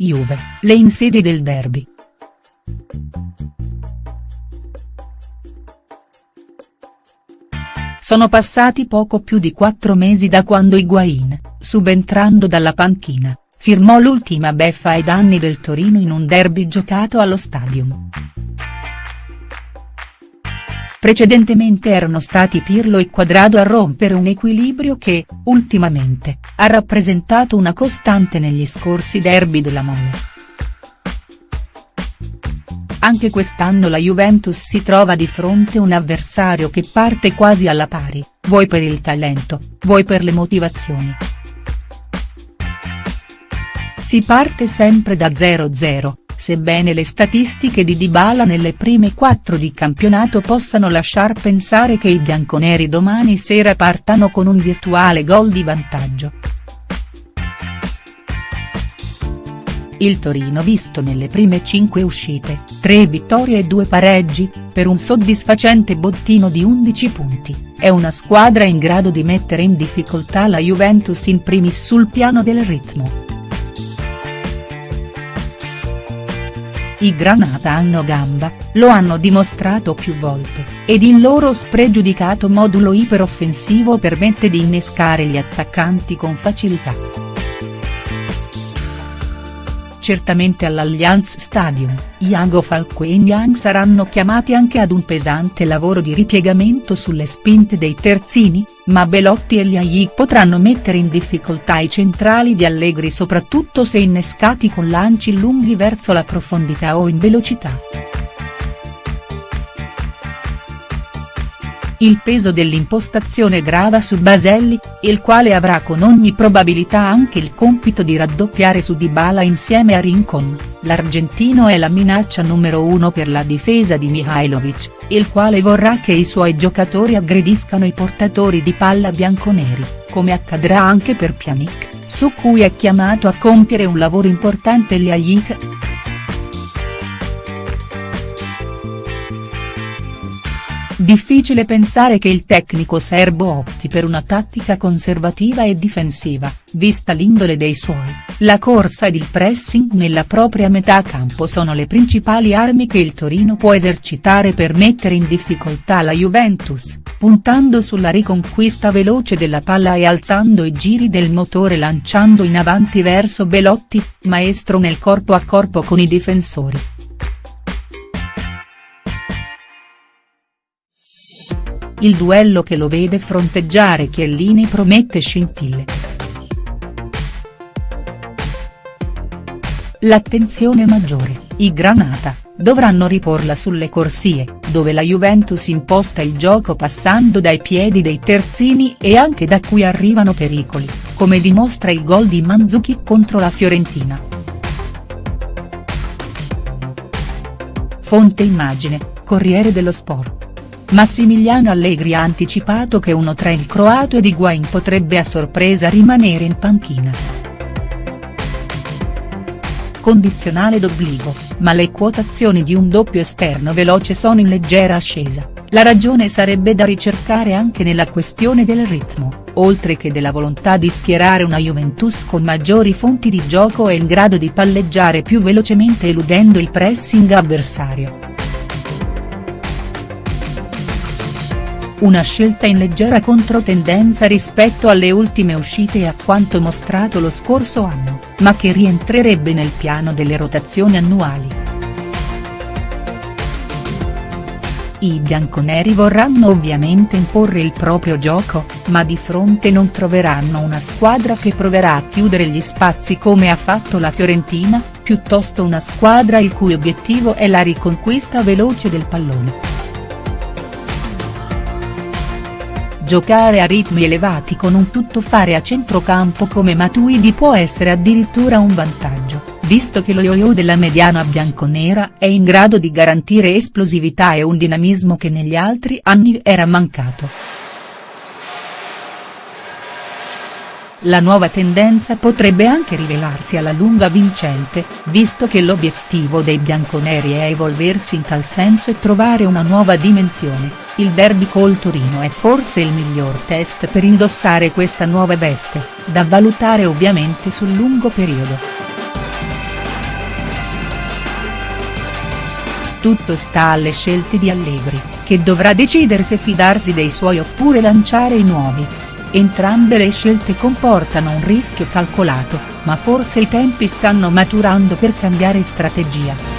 Juve, le insidie del derby. Sono passati poco più di quattro mesi da quando Higuain, subentrando dalla panchina, firmò l'ultima beffa ai danni del Torino in un derby giocato allo Stadium. Precedentemente erano stati Pirlo e Quadrado a rompere un equilibrio che, ultimamente, ha rappresentato una costante negli scorsi derby della Mole. Anche quest'anno la Juventus si trova di fronte un avversario che parte quasi alla pari, vuoi per il talento, vuoi per le motivazioni. Si parte sempre da 0-0, sebbene le statistiche di Dybala nelle prime quattro di campionato possano lasciar pensare che i bianconeri domani sera partano con un virtuale gol di vantaggio. Il Torino visto nelle prime cinque uscite, tre vittorie e due pareggi, per un soddisfacente bottino di 11 punti, è una squadra in grado di mettere in difficoltà la Juventus in primis sul piano del ritmo. I Granata hanno gamba, lo hanno dimostrato più volte, ed il loro spregiudicato modulo iperoffensivo permette di innescare gli attaccanti con facilità. Certamente all'Allianz Stadium, Iago Falco e Niang saranno chiamati anche ad un pesante lavoro di ripiegamento sulle spinte dei terzini, ma Belotti e Liajic potranno mettere in difficoltà i centrali di Allegri soprattutto se innescati con lanci lunghi verso la profondità o in velocità. Il peso dell'impostazione grava su Baselli, il quale avrà con ogni probabilità anche il compito di raddoppiare su Dybala insieme a Rincon, l'argentino è la minaccia numero uno per la difesa di Mihailovic, il quale vorrà che i suoi giocatori aggrediscano i portatori di palla bianconeri, come accadrà anche per Pjanic, su cui è chiamato a compiere un lavoro importante Ljajic. Difficile pensare che il tecnico serbo opti per una tattica conservativa e difensiva, vista l'indole dei suoi, la corsa ed il pressing nella propria metà campo sono le principali armi che il Torino può esercitare per mettere in difficoltà la Juventus, puntando sulla riconquista veloce della palla e alzando i giri del motore lanciando in avanti verso Belotti, maestro nel corpo a corpo con i difensori. Il duello che lo vede fronteggiare Chiellini promette scintille. L'attenzione maggiore, i Granata, dovranno riporla sulle corsie, dove la Juventus imposta il gioco passando dai piedi dei terzini e anche da cui arrivano pericoli, come dimostra il gol di Manzukic contro la Fiorentina. Fonte immagine, Corriere dello Sport. Massimiliano Allegri ha anticipato che uno tra il croato ed Higuain potrebbe a sorpresa rimanere in panchina. Condizionale d'obbligo, ma le quotazioni di un doppio esterno veloce sono in leggera ascesa, la ragione sarebbe da ricercare anche nella questione del ritmo, oltre che della volontà di schierare una Juventus con maggiori fonti di gioco e in grado di palleggiare più velocemente eludendo il pressing avversario. Una scelta in leggera controtendenza rispetto alle ultime uscite e a quanto mostrato lo scorso anno, ma che rientrerebbe nel piano delle rotazioni annuali. I bianconeri vorranno ovviamente imporre il proprio gioco, ma di fronte non troveranno una squadra che proverà a chiudere gli spazi come ha fatto la Fiorentina, piuttosto una squadra il cui obiettivo è la riconquista veloce del pallone. Giocare a ritmi elevati con un tuttofare a centrocampo come Matuidi può essere addirittura un vantaggio, visto che lo yo-yo della mediana bianconera è in grado di garantire esplosività e un dinamismo che negli altri anni era mancato. La nuova tendenza potrebbe anche rivelarsi alla lunga vincente, visto che l'obiettivo dei bianconeri è evolversi in tal senso e trovare una nuova dimensione, il derby col Torino è forse il miglior test per indossare questa nuova veste, da valutare ovviamente sul lungo periodo. tutto sta alle scelte di Allegri, che dovrà decidere se fidarsi dei suoi oppure lanciare i nuovi, Entrambe le scelte comportano un rischio calcolato, ma forse i tempi stanno maturando per cambiare strategia.